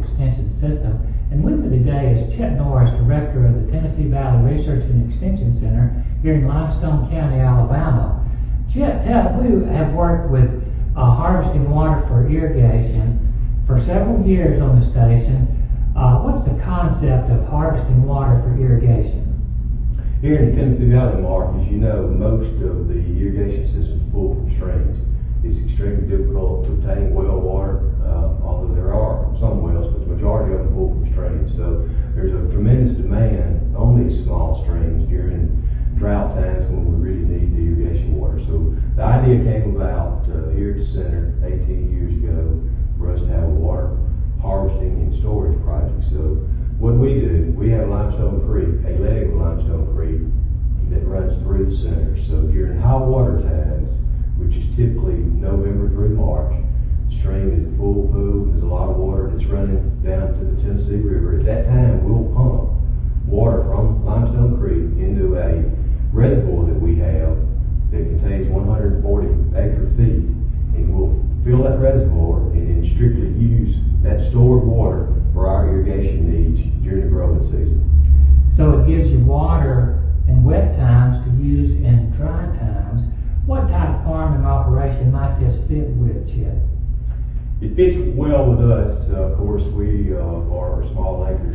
Extension System. And with me today is Chet Norris, Director of the Tennessee Valley Research and Extension Center here in Limestone County, Alabama. Chet, tell, we have worked with uh, harvesting water for irrigation for several years on the station. Uh, what's the concept of harvesting water for irrigation? Here in the Tennessee Valley, Mark, as you know, most of the irrigation systems pull from streams. It's extremely difficult to obtain well water, uh, although there are some wells, but the majority of them pull from streams. So there's a tremendous demand on these small streams during drought times when we really need the irrigation water. So the idea came about uh, here at the center 18 years ago for us to have a water harvesting and storage project. So what we do, we have Limestone Creek, a leg of Limestone Creek that runs through the center. So during high water times, which is typically November through March, the stream is a full pool. There's a lot of water that's running down to the Tennessee River. At that time, we'll that reservoir and then strictly use that stored water for our irrigation needs during the growing season. So it gives you water in wet times to use in dry times. What type of farming operation might this fit with, Chet? It fits well with us. Uh, of course, we uh, are small acres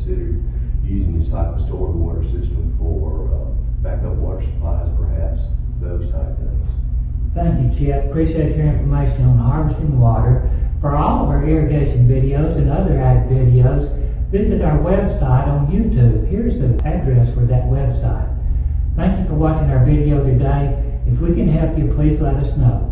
considered using this type of stored water system for uh, backup water supplies, perhaps, those type things. Thank you, Chet. Appreciate your information on harvesting water. For all of our irrigation videos and other ag videos, visit our website on YouTube. Here's the address for that website. Thank you for watching our video today. If we can help you, please let us know.